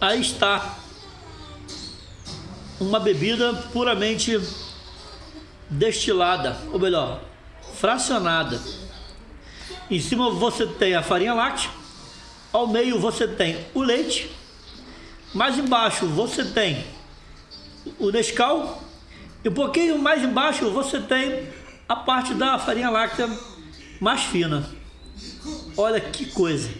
Aí está uma bebida puramente destilada, ou melhor, fracionada. Em cima você tem a farinha láctea, ao meio você tem o leite, mais embaixo você tem o Nescau e um pouquinho mais embaixo você tem a parte da farinha láctea mais fina. Olha que coisa!